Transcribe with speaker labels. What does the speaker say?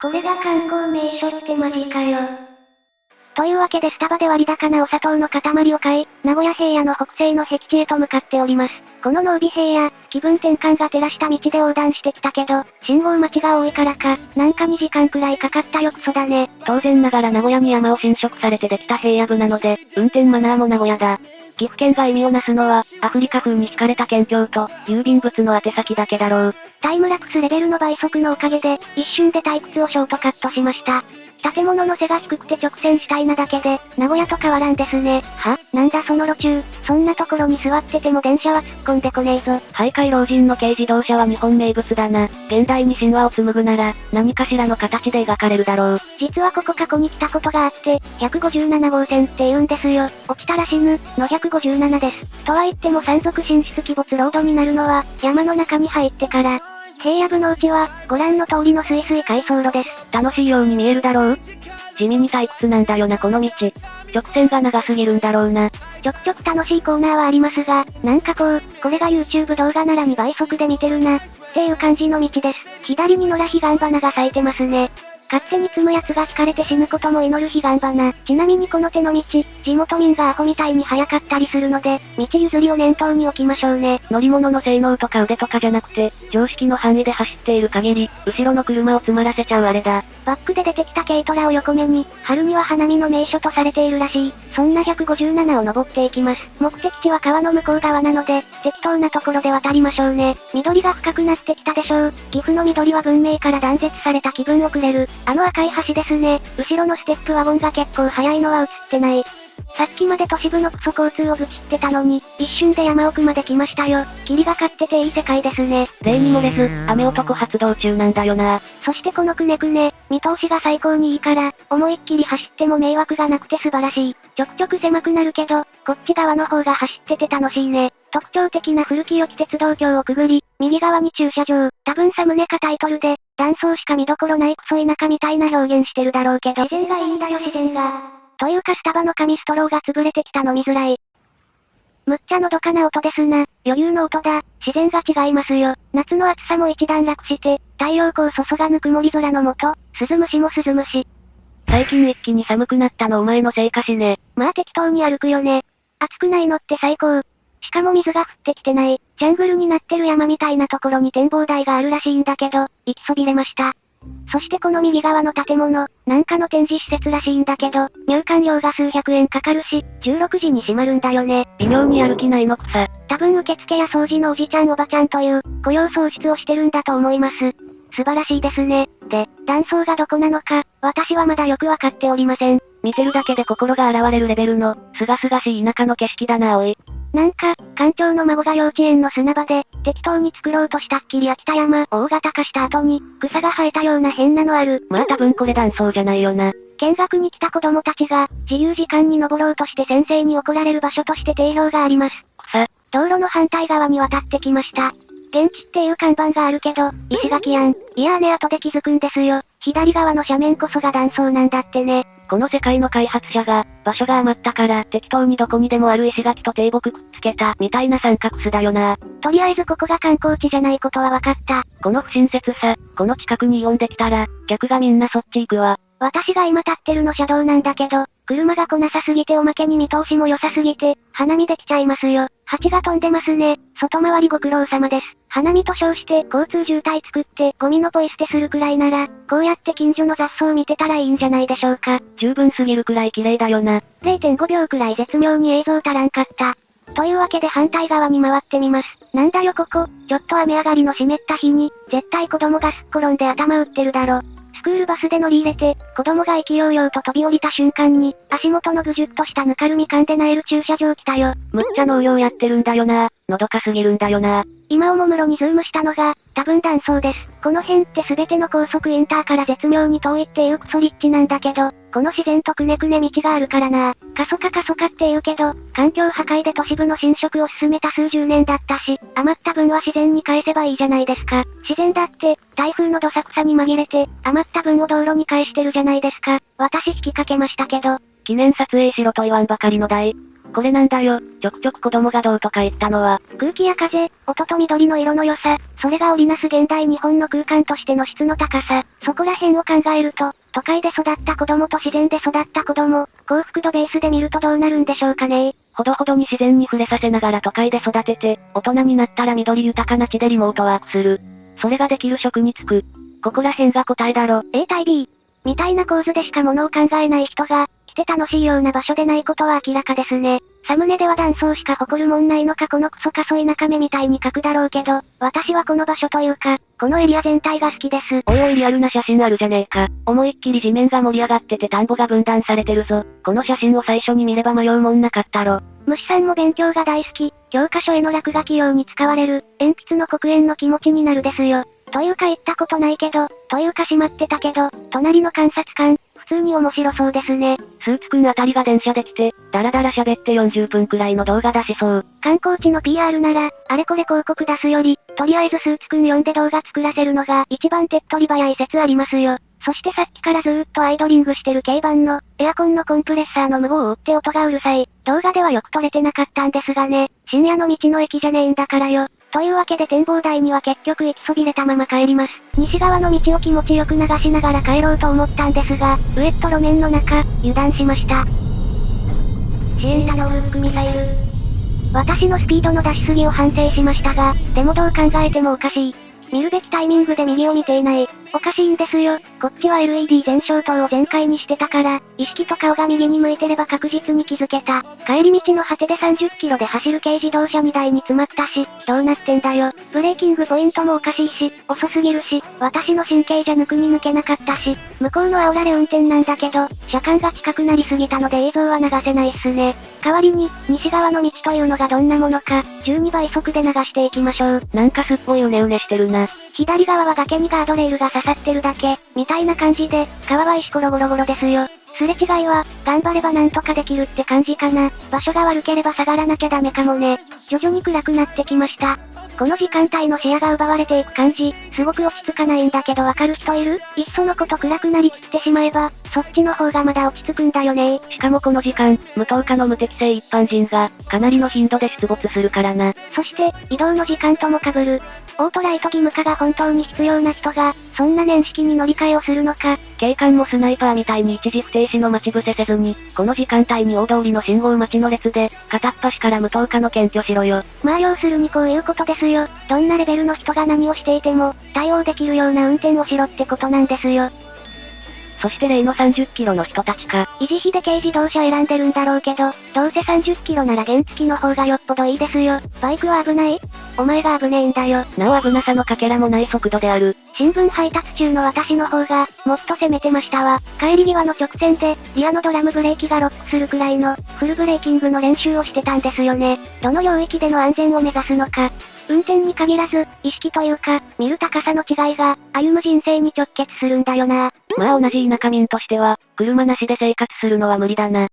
Speaker 1: これが観光名所ってマジかよ。というわけでスタバで割高なお砂糖の塊を買い、名古屋平野の北西の僻地へと向かっております。この濃尾平野、気分転換が照らした道で横断してきたけど、信号待ちが多いからか、なんか2時間くらいかかったよクソだね。
Speaker 2: 当然ながら名古屋に山を侵食されてできた平野部なので、運転マナーも名古屋だ。岐阜県が意味をなすのは、アフリカ風に引かれた県境と、郵便物の宛先だけだろう。
Speaker 1: タイムラプスレベルの倍速のおかげで、一瞬で退屈をショートカットしました。建物の背が低くて直線したいなだけで、名古屋と変わらんですね。は？なんだその路中、そんなところに座ってても電車は突っ込んでこねえぞ。
Speaker 2: 徘徊老人の軽自動車は日本名物だな。現代に神話を紡ぐなら、何かしらの形で描かれるだろう。
Speaker 1: 実はここ過去に来たことがあって、157号線って言うんですよ。落ちたら死ぬ、の157です。とは言っても山賊進出鬼没ロードになるのは、山の中に入ってから、平野部のうちは、ご覧の通りのスイスイ回送路です。
Speaker 2: 楽しいように見えるだろう？地味に退屈なんだよなこの道。直線が長すぎるんだろうな。
Speaker 1: ちょくちょく楽しいコーナーはありますが、なんかこう、これが YouTube 動画なら2倍速で見てるな、っていう感じの道です。左に野良彼岸花が咲いてますね。勝手に積む奴が引かれて死ぬことも祈る彼岸花。ちなみにこの手の道、地元民がアホみたいに早かったりするので、道譲りを念頭に置きましょうね。
Speaker 2: 乗り物の性能とか腕とかじゃなくて、常識の範囲で走っている限り、後ろの車を詰まらせちゃうあれだ。
Speaker 1: バックで出てきた軽トラを横目に、春には花見の名所とされているらしい。そんな157を登っていきます。目的地は川の向こう側なので、適当なところで渡りましょうね。緑が深くなってきたでしょう。岐阜の緑は文明から断絶された気分をくれる。あの赤い橋ですね。後ろのステップワゴンが結構速いのは映ってない。さっきまで都市部のクソ交通を愚痴ってたのに、一瞬で山奥まで来ましたよ。霧がかってていい世界ですね。
Speaker 2: 例に漏れず、雨男発動中なんだよな。
Speaker 1: そしてこのくねくね、見通しが最高にいいから、思いっきり走っても迷惑がなくて素晴らしい。ちょくちょく狭くなるけど、こっち側の方が走ってて楽しいね。特徴的な古き良き鉄道橋をくぐり、右側に駐車場。多分サムネかタイトルで、断層しか見どころないクソ田舎みたいな表現してるだろうけど。自然がいいんだよ自然が。というかスタバの紙ストローが潰れてきた飲みづらい。むっちゃのどかな音ですな。余裕の音だ。自然が違いますよ。夏の暑さも一段落して、太陽光注がぬ曇り空の下、鈴虫も鈴虫。
Speaker 2: 最近一気に寒くなったのお前のせいかしね。
Speaker 1: まあ適当に歩くよね。暑くないのって最高。しかも水が降ってきてない、ジャングルになってる山みたいなところに展望台があるらしいんだけど、行きそびれました。そしてこの右側の建物、なんかの展示施設らしいんだけど、入館料が数百円かかるし、16時に閉まるんだよね。
Speaker 2: 微妙に歩きないのくさ。
Speaker 1: 多分受付や掃除のおじちゃんおばちゃんという、雇用創出をしてるんだと思います。素晴らしいですね。で、断層がどこなのか、私はまだよくわかっておりません。
Speaker 2: 見てるだけで心が洗われるレベルの、すがすがしい田舎の景色だなおい。
Speaker 1: なんか、館長の孫が幼稚園の砂場で、適当に作ろうとしたっきり秋田山大型化した後に、草が生えたような変なのある。
Speaker 2: まあ多分これ断層じゃないよな。
Speaker 1: 見学に来た子供たちが、自由時間に登ろうとして先生に怒られる場所として定評があります。
Speaker 2: 草。
Speaker 1: 道路の反対側に渡ってきました。現地っていう看板があるけど、石垣やん。いやーね後で気づくんですよ。左側の斜面こそが断層なんだってね。
Speaker 2: この世界の開発者が、場所が余ったから、適当にどこにでもある石垣と低木くっつけた、みたい。な三角巣だよな。
Speaker 1: とりあえずここが観光地じゃない。ことは分かった。
Speaker 2: この不親切さ、この近くにイオンできたら、客がみんなそっち行くわ。
Speaker 1: 私が今立ってるの車道なんだけど、車が来なさすぎておまけに見通しも良さすぎて、花見できちゃいますよ。蜂が飛んでますね。外回りご苦労様です。花見と称して交通渋滞作ってゴミのポイ捨てするくらいなら、こうやって近所の雑草見てたらいいんじゃないでしょうか。
Speaker 2: 十分すぎるくらい綺麗だよな。
Speaker 1: 0.5秒くらい絶妙に映像足らんかった。というわけで反対側に回ってみます。なんだよここ、ちょっと雨上がりの湿った日に、絶対子供がすっ転んで頭打ってるだろ。スクールバスで乗り入れて、子供が勢いようと飛び降りた瞬間に、足元のぐじゅっとしたぬかるみ感でなえる駐車場来たよ。
Speaker 2: むっちゃ農業やってるんだよな。のどかすぎるんだよな。
Speaker 1: 今おもむろにズームしたのが、多分断層です。この辺って全ての高速インターから絶妙に遠いっていうクソリッチなんだけど、この自然とくねくね道があるからな。過疎化過疎化って言うけど、環境破壊で都市部の侵食を進めた数十年だったし、余った分は自然に返せばいいじゃないですか。自然だって、台風のどさくさに紛れて、余った分を道路に返してるじゃないですか。私引きかけましたけど。
Speaker 2: 記念撮影しろと言わんばかりの台。これなんだよ、ちょくちょく子供がどうとか言ったのは。
Speaker 1: 空気や風、音と緑の色の良さ、それが織りなす現代日本の空間としての質の高さ、そこら辺を考えると、都会で育った子供と自然で育った子供、幸福度ベースで見るとどうなるんでしょうかね
Speaker 2: ほどほどに自然に触れさせながら都会で育てて、大人になったら緑豊かな地でリモートワークする。それができる職に就く。ここら辺が答えだろ。
Speaker 1: A 対 B。みたいな構図でしか物を考えない人が、来て楽しいような場所でないことは明らかですね。サムネでは断層しか誇るもんないのかこのクソかそ田舎目みたいに書くだろうけど、私はこの場所というか、このエリア全体が好きです。
Speaker 2: おいおいリアルな写真あるじゃねえか。思いっきり地面が盛り上がってて田んぼが分断されてるぞ。この写真を最初に見れば迷うもんなかったろ。
Speaker 1: 虫さんも勉強が大好き、教科書への落書き用に使われる、鉛筆の黒煙の気持ちになるですよ。というか言ったことないけど、というか閉まってたけど、隣の観察官、普通に面白そうですね。
Speaker 2: スーツくんあたりが電車で来て、だらだら喋って40分くらいの動画出しそう。
Speaker 1: 観光地の PR なら、あれこれ広告出すより、とりあえずスーツくん呼んで動画作らせるのが一番手っ取り早い説ありますよ。そしてさっきからずーっとアイドリングしてる軽バンの、エアコンのコンプレッサーの無謀を打って音がうるさい。動画ではよく撮れてなかったんですがね。深夜の道の駅じゃねえんだからよ。というわけで展望台には結局行きそびれたまま帰ります。西側の道を気持ちよく流しながら帰ろうと思ったんですが、ウエット路面の中、油断しました。シエンタのフックミサイル。私のスピードの出しすぎを反省しましたが、でもどう考えてもおかしい。見るべきタイミングで右を見ていない。おかしいんですよ。こっちは LED 全消灯を全開にしてたから、意識と顔が右に向いてれば確実に気づけた。帰り道の果てで30キロで走る軽自動車2台に詰まったし、どうなってんだよ。ブレーキングポイントもおかしいし、遅すぎるし、私の神経じゃ抜くに抜けなかったし、向こうの煽られ運転なんだけど、車間が近くなりすぎたので映像は流せないっすね。代わりに、西側の道というのがどんなものか、12倍速で流していきましょう。
Speaker 2: なんかすっごいうねうねしてるな。
Speaker 1: 左側は崖にガードレールが刺さってるだけ、みたいな感じで、川は石ころゴロゴロですよ。すれ違いは、頑張ればなんとかできるって感じかな。場所が悪ければ下がらなきゃダメかもね。徐々に暗くなってきました。この時間帯の視野が奪われていく感じ、すごく落ち着かないんだけどわかる人いる？いっそのこと暗くなりきってしまえば、そっちの方がまだ落ち着くんだよね
Speaker 2: しかもこの時間、無灯火の無適正一般人が、かなりの頻度で出没するからな。
Speaker 1: そして、移動の時間とも被る。オートライト義務化が本当に必要な人が、そんな年式に乗り換えをするのか。
Speaker 2: 警官もスナイパーみたいに一時不停止の待ち伏せせずに、この時間帯に大通りの信号待ちの列で、片っ端から無灯火の検挙しろよ。
Speaker 1: まあ要するにこういうことですよ。どんなレベルの人が何をしていても、対応できるような運転をしろってことなんですよ。
Speaker 2: そして例の30キロの人たちか。
Speaker 1: 維持費で軽自動車選んでるんだろうけど、どうせ30キロなら原付の方がよっぽどいいですよ。バイクは危ないお前が危ねえんだよ。
Speaker 2: なお危なさのかけらもない速度である。
Speaker 1: 新聞配達中の私の方が、もっと攻めてましたわ。帰り際の直線で、リアのドラムブレーキがロックするくらいの、フルブレーキングの練習をしてたんですよね。どの領域での安全を目指すのか。運転に限らず、意識というか、見る高さの違いが、歩む人生に直結するんだよな。
Speaker 2: まあ同じ田舎民としては、車なしで生活するのは無理だな。